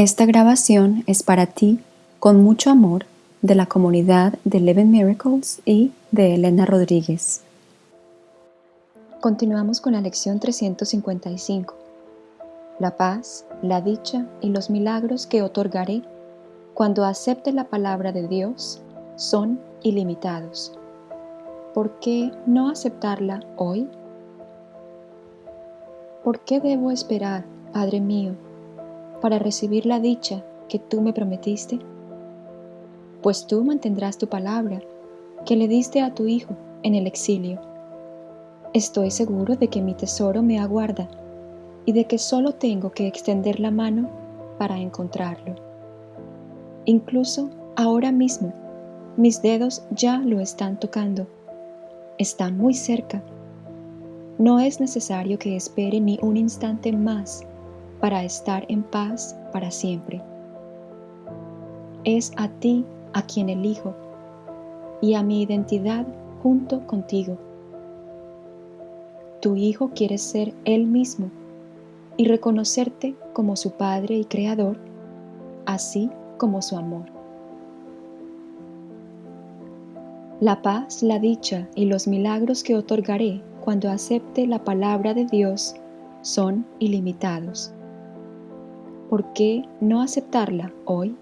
Esta grabación es para ti, con mucho amor, de la comunidad de Eleven Miracles y de Elena Rodríguez. Continuamos con la lección 355. La paz, la dicha y los milagros que otorgaré cuando acepte la palabra de Dios son ilimitados. ¿Por qué no aceptarla hoy? ¿Por qué debo esperar, Padre mío, para recibir la dicha que tú me prometiste? Pues tú mantendrás tu palabra que le diste a tu Hijo en el exilio. Estoy seguro de que mi tesoro me aguarda y de que solo tengo que extender la mano para encontrarlo. Incluso ahora mismo, mis dedos ya lo están tocando. Está muy cerca. No es necesario que espere ni un instante más para estar en paz para siempre. Es a ti a quien elijo y a mi identidad junto contigo. Tu Hijo quiere ser Él mismo y reconocerte como su Padre y Creador, así como su amor. La paz, la dicha y los milagros que otorgaré cuando acepte la palabra de Dios son ilimitados. ¿Por qué no aceptarla hoy?